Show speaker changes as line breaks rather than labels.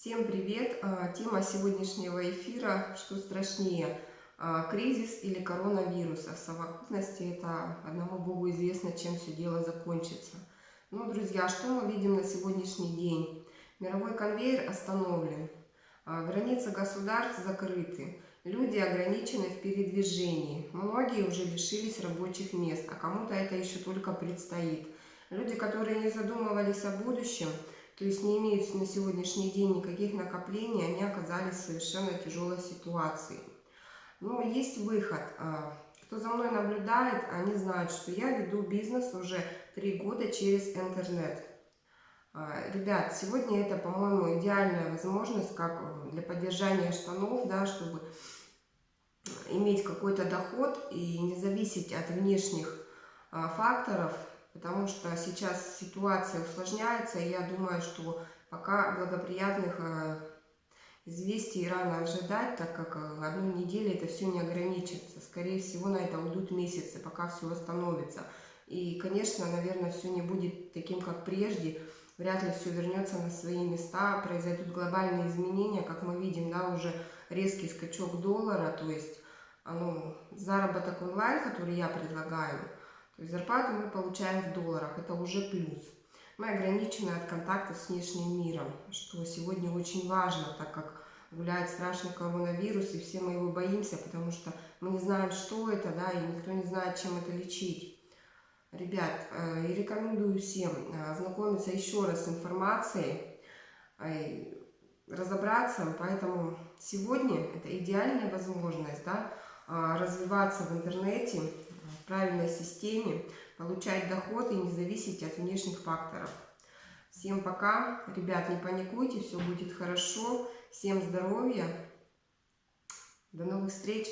Всем привет! А, Тема сегодняшнего эфира «Что страшнее? а, Кризис или коронавирус?» А в совокупности это одному Богу известно, чем все дело закончится. Ну, друзья, что мы видим на сегодняшний день? Мировой конвейер остановлен, а, границы государств закрыты, люди ограничены в передвижении, многие уже лишились рабочих мест, а кому-то это еще только предстоит. Люди, которые не задумывались о будущем – то есть не имеют на сегодняшний день никаких накоплений, они оказались в совершенно тяжелой ситуации. Но есть выход. А, кто за мной наблюдает, они знают, что я веду бизнес уже три года через интернет. А, ребят, сегодня это, по-моему, идеальная возможность как для поддержания штанов, да, чтобы иметь какой-то доход и не зависеть от внешних а, факторов, потому что сейчас ситуация усложняется, и я думаю, что пока благоприятных э, известий рано ожидать, так как э, одной неделе это все не ограничится. Скорее всего, на это уйдут месяцы, пока все восстановится. И, конечно, наверное, все не будет таким, как прежде. Вряд ли все вернется на свои места, произойдут глобальные изменения, как мы видим, да, уже резкий скачок доллара, то есть ну, заработок онлайн, который я предлагаю – то есть зарплату мы получаем в долларах, это уже плюс. Мы ограничены от контакта с внешним миром, что сегодня очень важно, так как гуляет страшный коронавирус, и все мы его боимся, потому что мы не знаем, что это, да, и никто не знает, чем это лечить. Ребят, э, и рекомендую всем э, ознакомиться еще раз с информацией, э, разобраться, поэтому сегодня это идеальная возможность, да, развиваться в интернете, правильной системе, получать доход и не зависеть от внешних факторов. Всем пока. Ребят, не паникуйте, все будет хорошо. Всем здоровья. До новых встреч.